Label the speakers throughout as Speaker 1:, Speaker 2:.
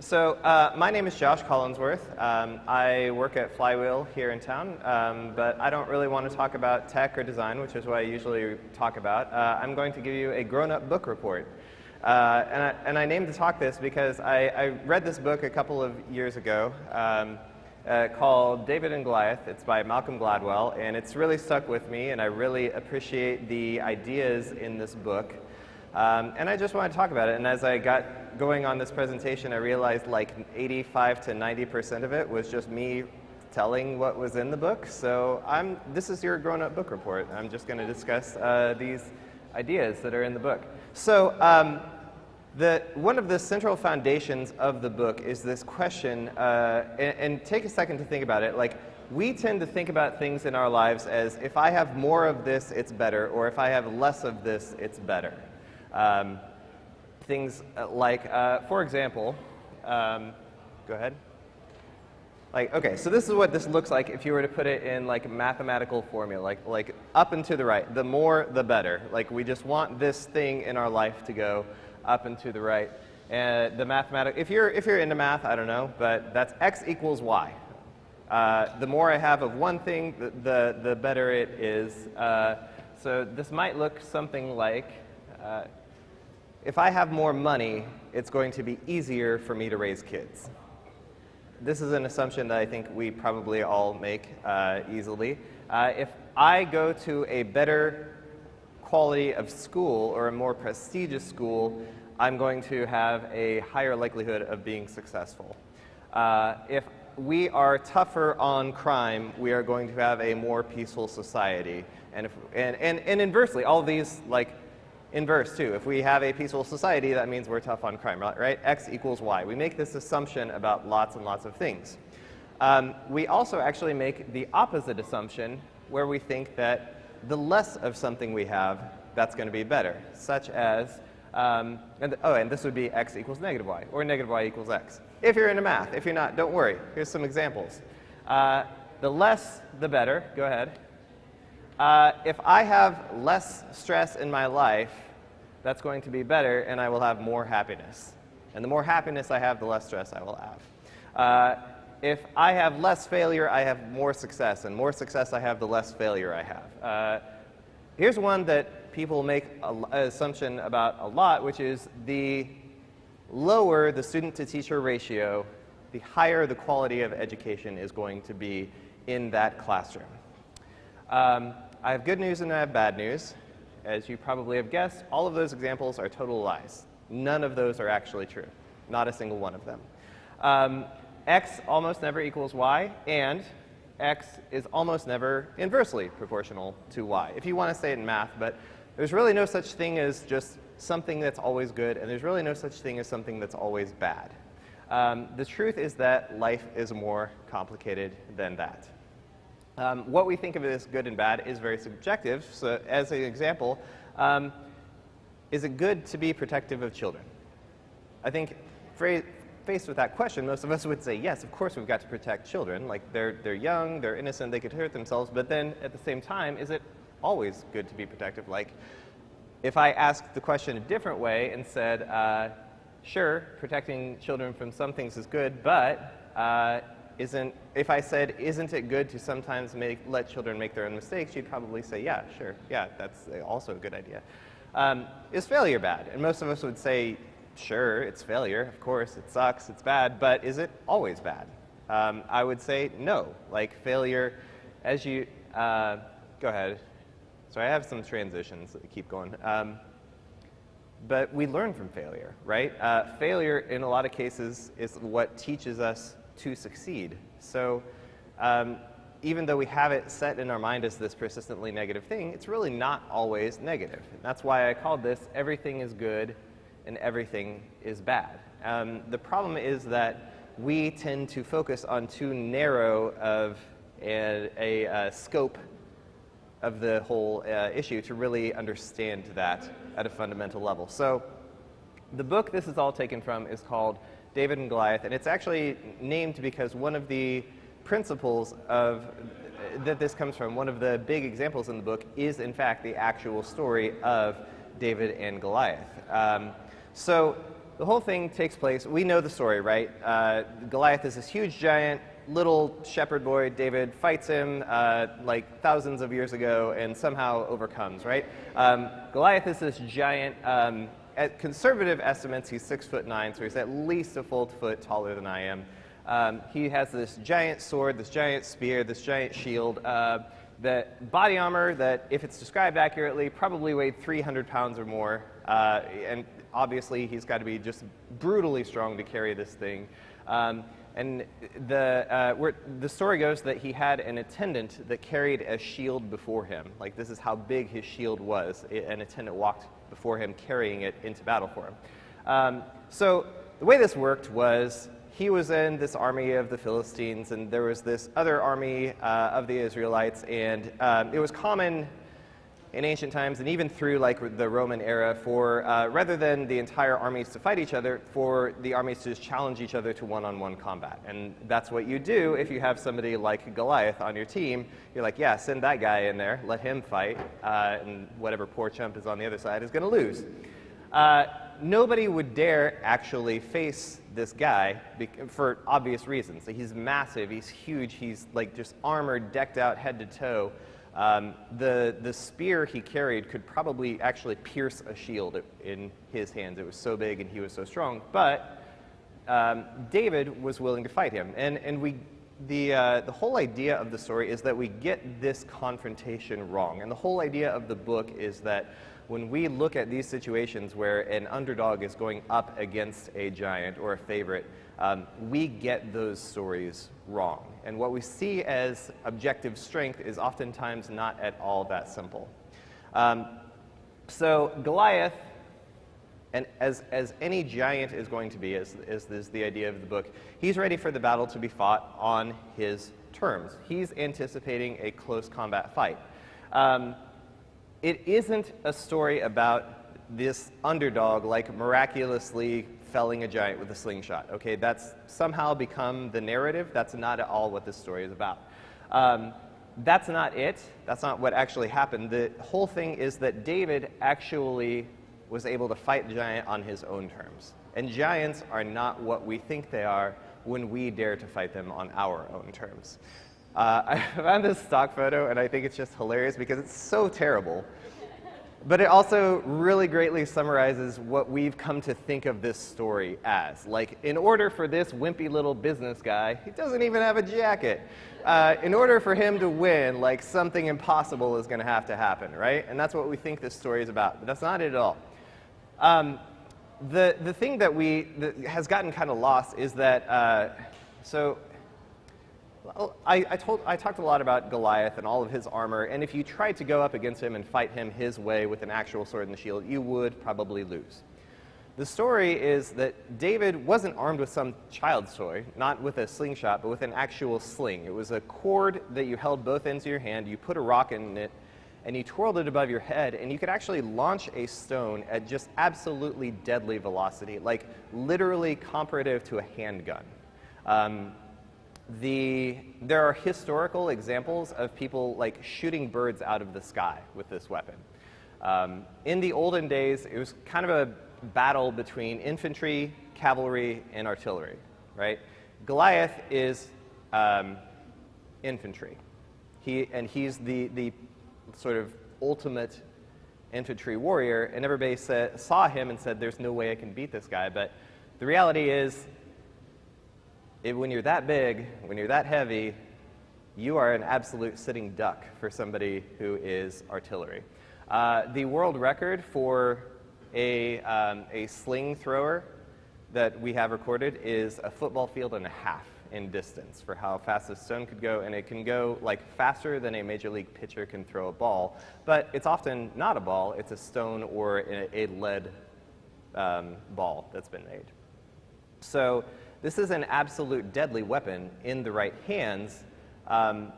Speaker 1: So uh, my name is Josh Collinsworth. Um, I work at Flywheel here in town, um, but I don't really want to talk about tech or design, which is what I usually talk about. Uh, I'm going to give you a grown-up book report. Uh, and, I, and, I, named the talk this because I, I, read this book a couple of years ago um, uh, called David and Goliath. It's by Malcolm Gladwell, and it's really stuck with me, and I really appreciate the ideas in this book. Um, and I just want to talk about it. And as I got going on this presentation, I realized like 85 to 90% of it was just me telling what was in the book. So I'm, this is your grown-up book report. I'm just going to discuss uh, these ideas that are in the book. So um, the, one of the central foundations of the book is this question, uh, and, and take a second to think about it. Like, we tend to think about things in our lives as if I have more of this, it's better, or if I have less of this, it's better. Um, things uh, like, uh, for example, um, go ahead. Like, okay, so this is what this looks like if you were to put it in like mathematical formula, like, like up and to the right. The more, the better. Like, we just want this thing in our life to go up and to the right. And the mathematical, if you're, if you're into math, I don't know, but that's x equals y. Uh, the more I have of one thing, the, the, the better it is. Uh, so this might look something like, uh, if I have more money, it's going to be easier for me to raise kids. This is an assumption that I think we probably all make uh, easily. Uh, if I go to a better quality of school or a more prestigious school, I'm going to have a higher likelihood of being successful. Uh, if we are tougher on crime, we are going to have a more peaceful society. And, if, and, and, and inversely, all these like inverse too. If we have a peaceful society, that means we're tough on crime, right? X equals Y. We make this assumption about lots and lots of things. Um, we also actually make the opposite assumption where we think that the less of something we have, that's going to be better, such as, um, and oh, and this would be x equals negative y, or negative y equals x. If you're into math, if you're not, don't worry. Here's some examples. Uh, the less, the better. Go ahead. Uh, if I have less stress in my life, that's going to be better and I will have more happiness. And the more happiness I have, the less stress I will have. Uh, if I have less failure, I have more success. And more success I have, the less failure I have. Uh, here's one that people make an assumption about a lot, which is the lower the student to teacher ratio, the higher the quality of education is going to be in that classroom. Um, I have good news and I have bad news. As you probably have guessed, all of those examples are total lies. None of those are actually true. Not a single one of them. Um, x almost never equals y, and x is almost never inversely proportional to y. If you want to say it in math, but there's really no such thing as just something that's always good, and there's really no such thing as something that's always bad. Um, the truth is that life is more complicated than that. Um, what we think of as good and bad is very subjective. So as an example, um, is it good to be protective of children? I think faced with that question, most of us would say, yes, of course we've got to protect children. Like they're, they're young, they're innocent, they could hurt themselves. But then at the same time, is it always good to be protective? Like if I asked the question a different way and said, uh, sure, protecting children from some things is good, but uh, isn't, if I said, isn't it good to sometimes make, let children make their own mistakes, you'd probably say, yeah, sure, yeah, that's also a good idea. Um, is failure bad? And most of us would say, sure, it's failure, of course, it sucks, it's bad, but is it always bad? Um, I would say no. Like failure, as you, uh, go ahead. So I have some transitions that keep going. Um, but we learn from failure, right? Uh, failure, in a lot of cases, is what teaches us to succeed. So um, even though we have it set in our mind as this persistently negative thing, it's really not always negative. And that's why I called this everything is good and everything is bad. Um, the problem is that we tend to focus on too narrow of a, a, a scope of the whole uh, issue to really understand that at a fundamental level. So the book this is all taken from is called David and Goliath, and it's actually named because one of the principles of that this comes from, one of the big examples in the book is in fact the actual story of David and Goliath. Um, so the whole thing takes place, we know the story, right? Uh, Goliath is this huge giant, little shepherd boy, David fights him uh, like thousands of years ago and somehow overcomes, right? Um, Goliath is this giant, um, at conservative estimates, he's six foot nine, so he's at least a full foot taller than I am. Um, he has this giant sword, this giant spear, this giant shield, uh, that body armor that, if it's described accurately, probably weighed 300 pounds or more. Uh, and obviously, he's got to be just brutally strong to carry this thing. Um, and the, uh, the story goes that he had an attendant that carried a shield before him. Like, this is how big his shield was. An attendant walked before him carrying it into battle for him. Um, so, the way this worked was he was in this army of the Philistines, and there was this other army uh, of the Israelites, and um, it was common in ancient times and even through like the Roman era for uh, rather than the entire armies to fight each other, for the armies to just challenge each other to one-on-one -on -one combat. And that's what you do if you have somebody like Goliath on your team. You're like, yeah, send that guy in there, let him fight, uh, and whatever poor chump is on the other side is going to lose. Uh, nobody would dare actually face this guy for obvious reasons. He's massive, he's huge, he's like just armored, decked out head to toe. Um, the, the spear he carried could probably actually pierce a shield in his hands. It was so big and he was so strong. But um, David was willing to fight him. And, and we, the, uh, the whole idea of the story is that we get this confrontation wrong. And the whole idea of the book is that when we look at these situations where an underdog is going up against a giant or a favorite, um, we get those stories wrong. And what we see as objective strength is oftentimes not at all that simple. Um, so Goliath, and as, as any giant is going to be, as, as is the idea of the book, he's ready for the battle to be fought on his terms. He's anticipating a close combat fight. Um, it isn't a story about this underdog like miraculously felling a giant with a slingshot. Okay, that's somehow become the narrative. That's not at all what this story is about. Um, that's not it. That's not what actually happened. The whole thing is that David actually was able to fight the giant on his own terms. And giants are not what we think they are when we dare to fight them on our own terms. Uh, I found this stock photo and I think it's just hilarious because it's so terrible. But it also really greatly summarizes what we've come to think of this story as. Like, in order for this wimpy little business guy, he doesn't even have a jacket. Uh, in order for him to win, like, something impossible is going to have to happen, right? And that's what we think this story is about. But that's not it at all. Um, the, the thing that we that has gotten kind of lost is that, uh, so I, I, told, I talked a lot about Goliath and all of his armor, and if you tried to go up against him and fight him his way with an actual sword and shield, you would probably lose. The story is that David wasn't armed with some child's toy, not with a slingshot, but with an actual sling. It was a cord that you held both ends of your hand, you put a rock in it, and you twirled it above your head, and you could actually launch a stone at just absolutely deadly velocity, like literally comparative to a handgun. Um, the, there are historical examples of people like shooting birds out of the sky with this weapon. Um, in the olden days, it was kind of a battle between infantry, cavalry, and artillery, right? Goliath is um, infantry. He, and he's the, the sort of ultimate infantry warrior, and everybody saw him and said, there's no way I can beat this guy. But the reality is, it, when you're that big, when you're that heavy, you are an absolute sitting duck for somebody who is artillery. Uh, the world record for a, um, a sling thrower that we have recorded is a football field and a half in distance for how fast a stone could go, and it can go like faster than a major league pitcher can throw a ball, but it's often not a ball, it's a stone or a, a lead um, ball that's been made. So this is an absolute deadly weapon in the right hands. Um,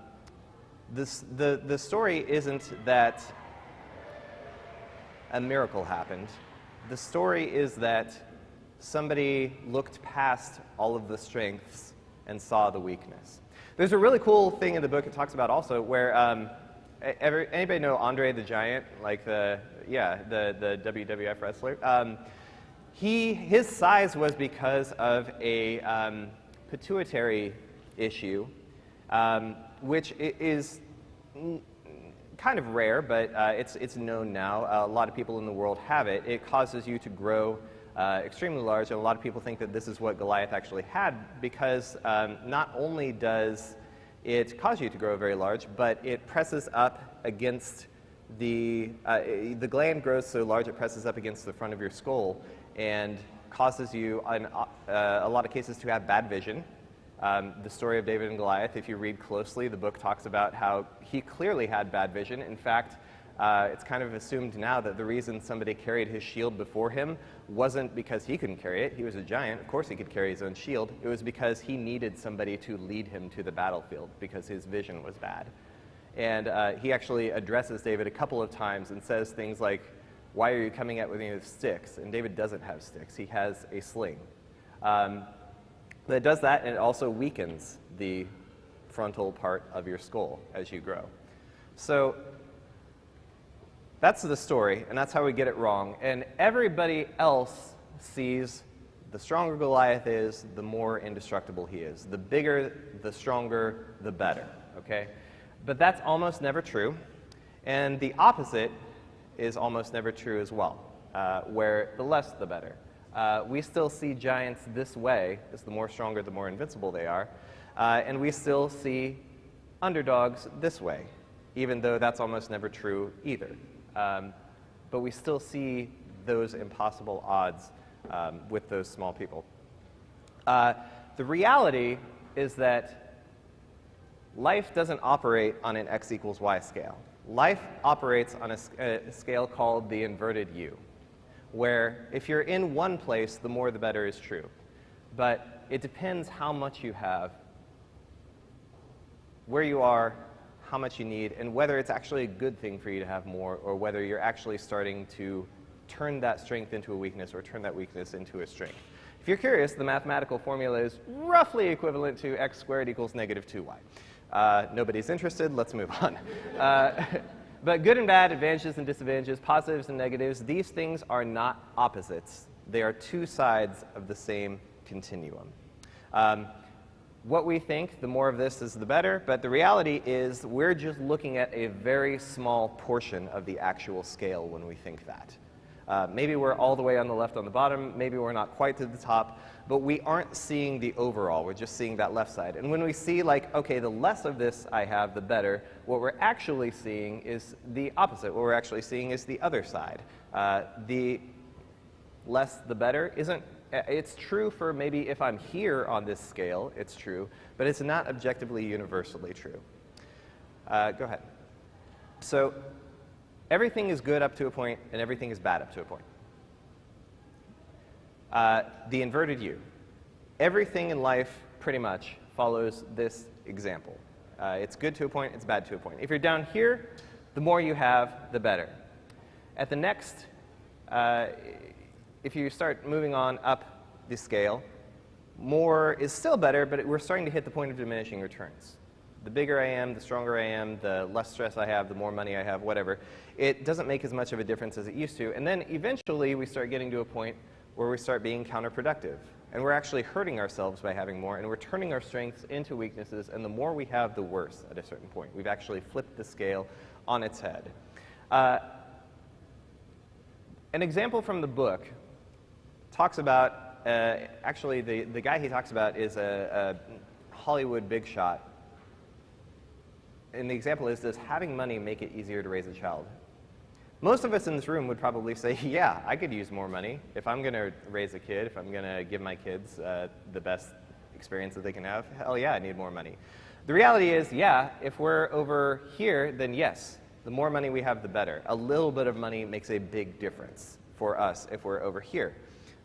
Speaker 1: this, the, the story isn't that a miracle happened. The story is that somebody looked past all of the strengths and saw the weakness. There's a really cool thing in the book it talks about also where um, ever, anybody know Andre the Giant, like the, yeah, the, the WWF wrestler? Um, he, his size was because of a um, pituitary issue, um, which is kind of rare, but uh, it's, it's known now. Uh, a lot of people in the world have it. It causes you to grow uh, extremely large, and a lot of people think that this is what Goliath actually had because um, not only does it cause you to grow very large, but it presses up against the, uh, the gland grows so large it presses up against the front of your skull and causes you, in uh, a lot of cases, to have bad vision. Um, the story of David and Goliath, if you read closely, the book talks about how he clearly had bad vision. In fact, uh, it's kind of assumed now that the reason somebody carried his shield before him wasn't because he couldn't carry it. He was a giant. Of course he could carry his own shield. It was because he needed somebody to lead him to the battlefield because his vision was bad. And uh, he actually addresses David a couple of times and says things like, why are you coming at me with sticks? And David doesn't have sticks. He has a sling. Um, it does that, and it also weakens the frontal part of your skull as you grow. So that's the story, and that's how we get it wrong. And everybody else sees the stronger Goliath is, the more indestructible he is. The bigger, the stronger, the better, okay? But that's almost never true. And the opposite is almost never true as well, uh, where the less the better. Uh, we still see giants this way, as the more stronger, the more invincible they are, uh, and we still see underdogs this way, even though that's almost never true either. Um, but we still see those impossible odds um, with those small people. Uh, the reality is that life doesn't operate on an x equals y scale. Life operates on a, a scale called the inverted U, where if you're in one place, the more the better is true. But it depends how much you have, where you are, how much you need, and whether it's actually a good thing for you to have more, or whether you're actually starting to turn that strength into a weakness or turn that weakness into a strength. If you're curious, the mathematical formula is roughly equivalent to x squared equals negative 2y. Uh, nobody's interested, let's move on. Uh, but good and bad, advantages and disadvantages, positives and negatives, these things are not opposites. They are two sides of the same continuum. Um, what we think, the more of this is the better, but the reality is we're just looking at a very small portion of the actual scale when we think that. Uh, maybe we're all the way on the left on the bottom, maybe we're not quite to the top, but we aren't seeing the overall, we're just seeing that left side. And when we see like, okay, the less of this I have, the better, what we're actually seeing is the opposite. What we're actually seeing is the other side. Uh, the less the better isn't, uh, it's true for maybe if I'm here on this scale, it's true, but it's not objectively universally true. Uh, go ahead. So everything is good up to a point and everything is bad up to a point. Uh, the inverted U. Everything in life pretty much follows this example. Uh, it's good to a point, it's bad to a point. If you're down here, the more you have, the better. At the next, uh, if you start moving on up the scale, more is still better, but we're starting to hit the point of diminishing returns the bigger I am, the stronger I am, the less stress I have, the more money I have, whatever, it doesn't make as much of a difference as it used to. And then eventually we start getting to a point where we start being counterproductive. And we're actually hurting ourselves by having more, and we're turning our strengths into weaknesses, and the more we have, the worse at a certain point. We've actually flipped the scale on its head. Uh, an example from the book talks about, uh, actually the, the guy he talks about is a, a Hollywood big shot and the example is, does having money make it easier to raise a child? Most of us in this room would probably say, yeah, I could use more money. If I'm going to raise a kid, if I'm going to give my kids uh, the best experience that they can have, hell yeah, I need more money. The reality is, yeah, if we're over here, then yes, the more money we have, the better. A little bit of money makes a big difference for us if we're over here.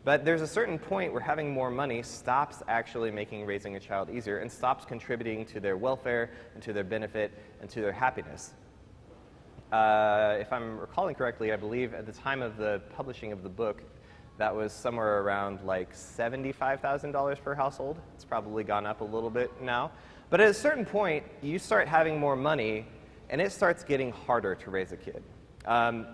Speaker 1: But there's a certain point where having more money stops actually making raising a child easier and stops contributing to their welfare and to their benefit and to their happiness. Uh, if I'm recalling correctly, I believe at the time of the publishing of the book, that was somewhere around like $75,000 per household. It's probably gone up a little bit now. But at a certain point, you start having more money, and it starts getting harder to raise a kid. Um,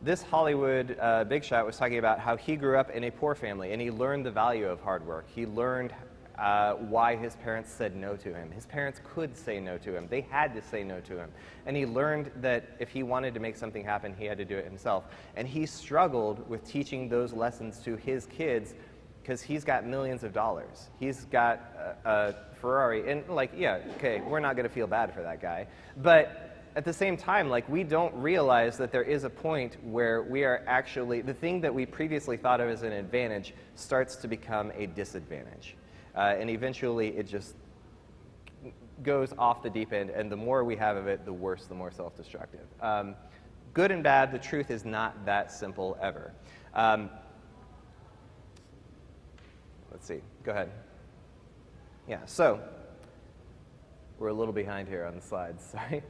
Speaker 1: this Hollywood uh, big shot was talking about how he grew up in a poor family and he learned the value of hard work. He learned uh, why his parents said no to him. His parents could say no to him. They had to say no to him. And he learned that if he wanted to make something happen, he had to do it himself. And he struggled with teaching those lessons to his kids because he's got millions of dollars. He's got a, a Ferrari. And, like, yeah, okay, we're not going to feel bad for that guy. But at the same time, like we don't realize that there is a point where we are actually, the thing that we previously thought of as an advantage starts to become a disadvantage. Uh, and eventually it just goes off the deep end, and the more we have of it, the worse, the more self-destructive. Um, good and bad, the truth is not that simple ever. Um, let's see, go ahead. Yeah, so we're a little behind here on the slides, sorry.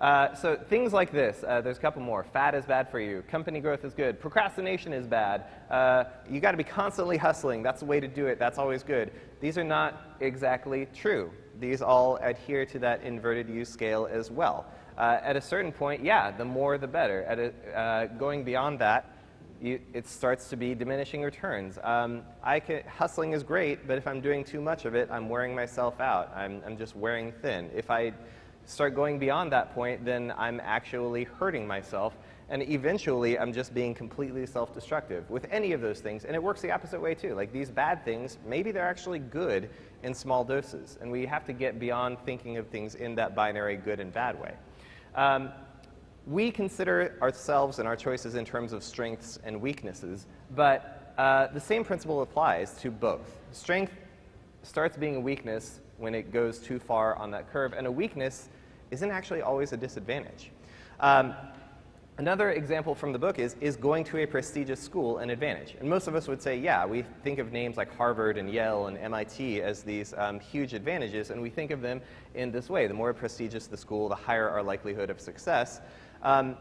Speaker 1: Uh, so things like this, uh, there's a couple more. Fat is bad for you. Company growth is good. Procrastination is bad. Uh, you got to be constantly hustling. That's the way to do it. That's always good. These are not exactly true. These all adhere to that inverted U scale as well. Uh, at a certain point, yeah, the more the better. At a, uh, going beyond that, you, it starts to be diminishing returns. Um, I can, hustling is great, but if I'm doing too much of it, I'm wearing myself out. I'm, I'm just wearing thin. If I start going beyond that point, then I'm actually hurting myself. And eventually, I'm just being completely self-destructive with any of those things. And it works the opposite way, too. Like these bad things, maybe they're actually good in small doses. And we have to get beyond thinking of things in that binary good and bad way. Um, we consider ourselves and our choices in terms of strengths and weaknesses, but uh, the same principle applies to both. Strength starts being a weakness when it goes too far on that curve, and a weakness isn't actually always a disadvantage. Um, another example from the book is, is going to a prestigious school an advantage? And most of us would say, yeah, we think of names like Harvard and Yale and MIT as these um, huge advantages, and we think of them in this way. The more prestigious the school, the higher our likelihood of success. Um,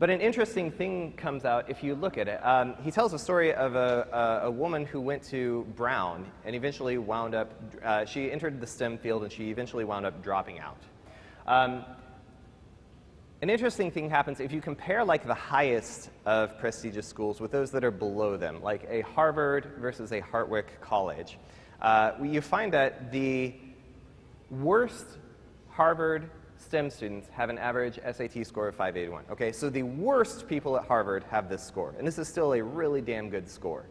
Speaker 1: but an interesting thing comes out if you look at it. Um, he tells a story of a, a, a, woman who went to Brown and eventually wound up, uh, she entered the STEM field and she eventually wound up dropping out. Um, an interesting thing happens if you compare like the highest of prestigious schools with those that are below them, like a Harvard versus a Hartwick College. Uh, you find that the worst Harvard STEM students have an average SAT score of 581. Okay, so the worst people at Harvard have this score, and this is still a really damn good score.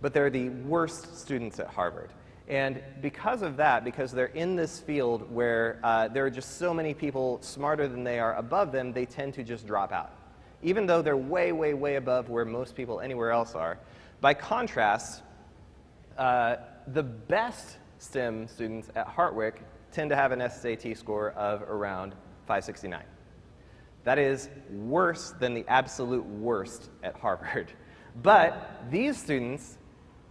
Speaker 1: But they're the worst students at Harvard. And because of that, because they're in this field where uh, there are just so many people smarter than they are above them, they tend to just drop out. Even though they're way, way, way above where most people anywhere else are. By contrast, uh, the best STEM students at Hartwick tend to have an SAT score of around 569. That is worse than the absolute worst at Harvard. But these students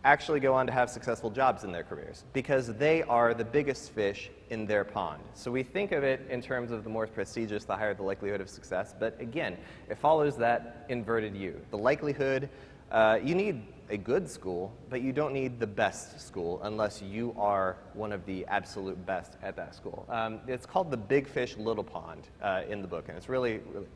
Speaker 1: actually go on to have successful jobs in their careers because they are the biggest fish in their pond. So we think of it in terms of the more prestigious, the higher the likelihood of success. But again, it follows that inverted U. The likelihood, uh, you need a good school, but you don't need the best school unless you are one of the absolute best at that school. Um, it's called the big fish, little pond uh, in the book, and it's really, really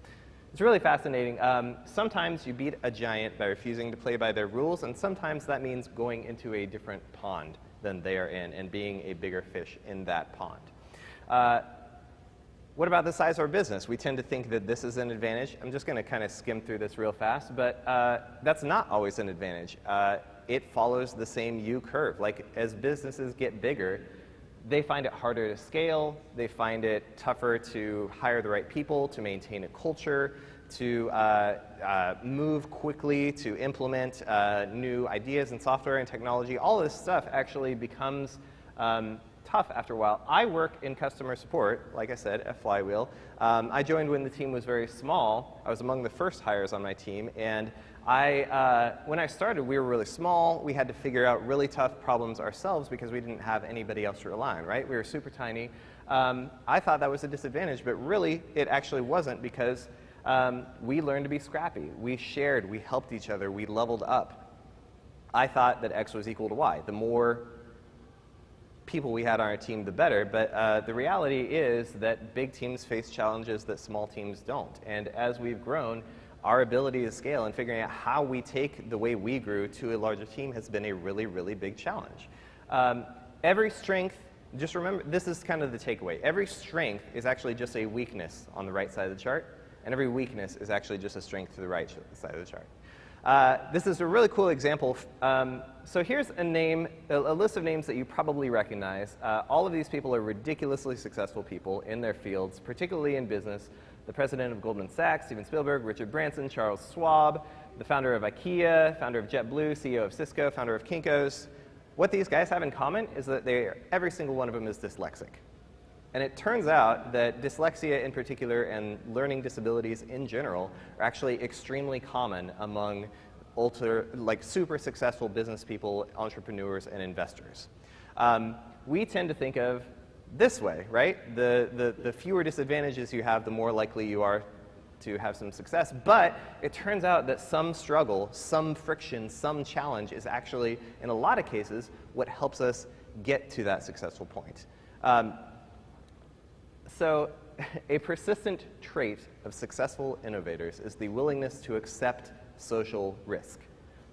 Speaker 1: it's really fascinating. Um, sometimes you beat a giant by refusing to play by their rules, and sometimes that means going into a different pond than they are in and being a bigger fish in that pond. Uh, what about the size of our business? We tend to think that this is an advantage. I'm just going to kind of skim through this real fast, but uh, that's not always an advantage. Uh, it follows the same U curve. Like as businesses get bigger, they find it harder to scale. They find it tougher to hire the right people, to maintain a culture, to uh, uh, move quickly, to implement uh, new ideas and software and technology. All this stuff actually becomes um, tough after a while. I work in customer support, like I said, at Flywheel. Um, I joined when the team was very small. I was among the first hires on my team, and I, uh, when I started, we were really small. We had to figure out really tough problems ourselves because we didn't have anybody else to rely on, right? We were super tiny. Um, I thought that was a disadvantage, but really it actually wasn't because um, we learned to be scrappy. We shared, we helped each other, we leveled up. I thought that X was equal to Y. The more people we had on our team, the better. But uh, the reality is that big teams face challenges that small teams don't. And as we've grown, our ability to scale and figuring out how we take the way we grew to a larger team has been a really, really big challenge. Um, every strength, just remember, this is kind of the takeaway. Every strength is actually just a weakness on the right side of the chart, and every weakness is actually just a strength to the right side of the chart. Uh, this is a really cool example. Um, so here's a name, a, a, list of names that you probably recognize. Uh, all of these people are ridiculously successful people in their fields, particularly in business. The president of Goldman Sachs, Steven Spielberg, Richard Branson, Charles Schwab, the founder of IKEA, founder of JetBlue, CEO of Cisco, founder of Kinko's. What these guys have in common is that they, every single one of them is dyslexic. And it turns out that dyslexia in particular and learning disabilities in general are actually extremely common among ultra, like super successful business people, entrepreneurs, and investors. Um, we tend to think of this way, right? The, the, the fewer disadvantages you have, the more likely you are to have some success. But it turns out that some struggle, some friction, some challenge is actually, in a lot of cases, what helps us get to that successful point. Um, so a persistent trait of successful innovators is the willingness to accept social risk,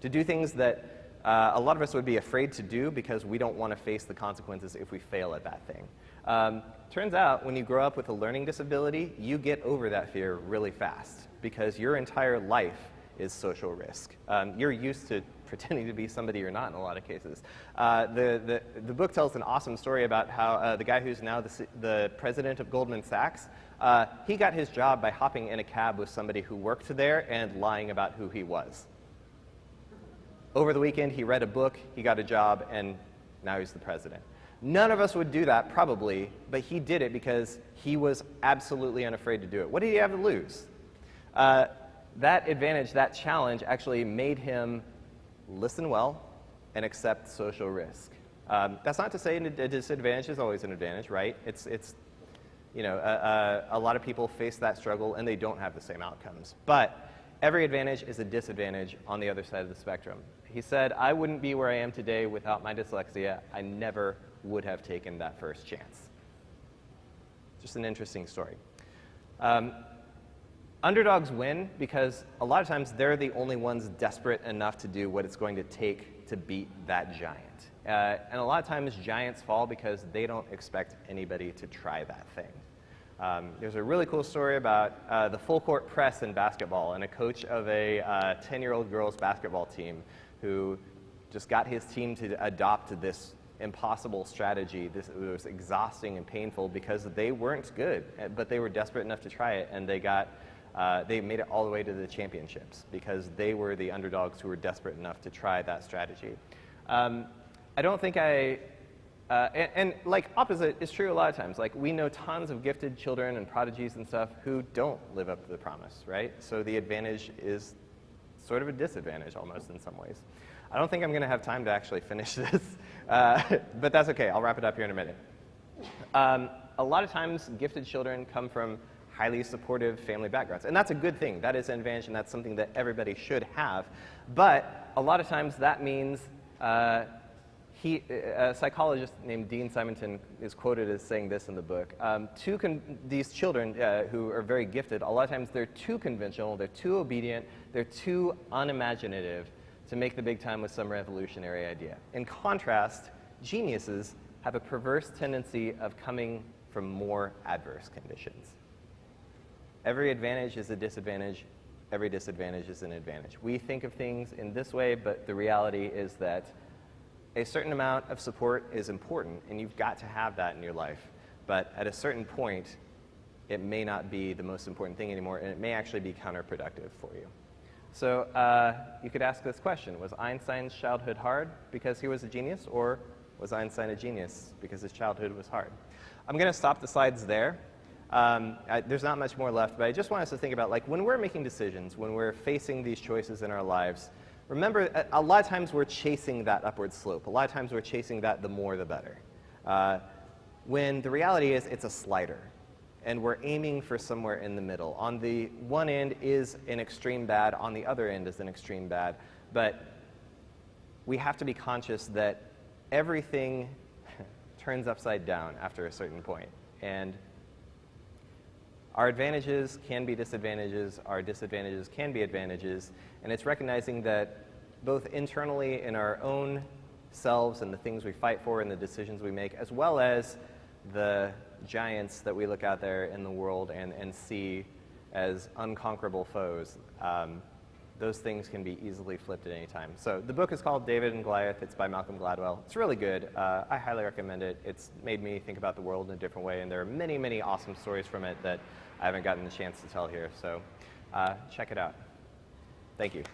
Speaker 1: to do things that uh, a lot of us would be afraid to do because we don't want to face the consequences if we fail at that thing. Um, turns out when you grow up with a learning disability, you get over that fear really fast because your entire life is social risk. Um, you're used to pretending to be somebody you're not in a lot of cases. Uh, the, the, the book tells an awesome story about how uh, the guy who's now the, the president of Goldman Sachs, uh, he got his job by hopping in a cab with somebody who worked there and lying about who he was. Over the weekend, he read a book, he got a job, and now he's the president. None of us would do that, probably, but he did it because he was absolutely unafraid to do it. What did he have to lose? Uh, that advantage, that challenge, actually made him listen well, and accept social risk. Um, that's not to say a disadvantage is always an advantage, right? It's, it's you know, a, a, a lot of people face that struggle and they don't have the same outcomes. But every advantage is a disadvantage on the other side of the spectrum. He said, I wouldn't be where I am today without my dyslexia. I never would have taken that first chance. Just an interesting story. Um, Underdogs win because a lot of times they're the only ones desperate enough to do what it's going to take to beat that giant. Uh, and a lot of times giants fall because they don't expect anybody to try that thing. Um, there's a really cool story about uh, the full court press in basketball and a coach of a 10-year-old uh, girls basketball team who just got his team to adopt this impossible strategy. This was exhausting and painful because they weren't good, but they were desperate enough to try it, and they got uh, they made it all the way to the championships because they were the underdogs who were desperate enough to try that strategy. Um, I don't think I, uh, and, and, like opposite is true a lot of times. Like we know tons of gifted children and prodigies and stuff who don't live up to the promise, right? So the advantage is sort of a disadvantage almost in some ways. I don't think I'm going to have time to actually finish this, uh, but that's okay. I'll wrap it up here in a minute. Um, a lot of times gifted children come from highly supportive family backgrounds. And that's a good thing. That is an advantage, and that's something that everybody should have. But a lot of times that means uh, he, a psychologist named Dean Simonton is quoted as saying this in the book. Um, these children uh, who are very gifted, a lot of times they're too conventional, they're too obedient, they're too unimaginative to make the big time with some revolutionary idea. In contrast, geniuses have a perverse tendency of coming from more adverse conditions. Every advantage is a disadvantage. Every disadvantage is an advantage. We think of things in this way, but the reality is that a certain amount of support is important, and you've got to have that in your life. But at a certain point, it may not be the most important thing anymore, and it may actually be counterproductive for you. So uh, you could ask this question, was Einstein's childhood hard because he was a genius, or was Einstein a genius because his childhood was hard? I'm going to stop the slides there. Um, I, there's not much more left, but I just want us to think about, like, when we're making decisions, when we're facing these choices in our lives, remember, a, a lot of times we're chasing that upward slope. A lot of times we're chasing that the more the better. Uh, when the reality is it's a slider, and we're aiming for somewhere in the middle. On the one end is an extreme bad, on the other end is an extreme bad, but we have to be conscious that everything turns upside down after a certain point. And our advantages can be disadvantages, our disadvantages can be advantages, and it's recognizing that both internally in our own selves and the things we fight for and the decisions we make, as well as the giants that we look out there in the world and, and see as unconquerable foes. Um, those things can be easily flipped at any time. So the book is called David and Goliath. It's by Malcolm Gladwell. It's really good. Uh, I highly recommend it. It's made me think about the world in a different way, and there are many, many awesome stories from it that I haven't gotten the chance to tell here. So uh, check it out. Thank you.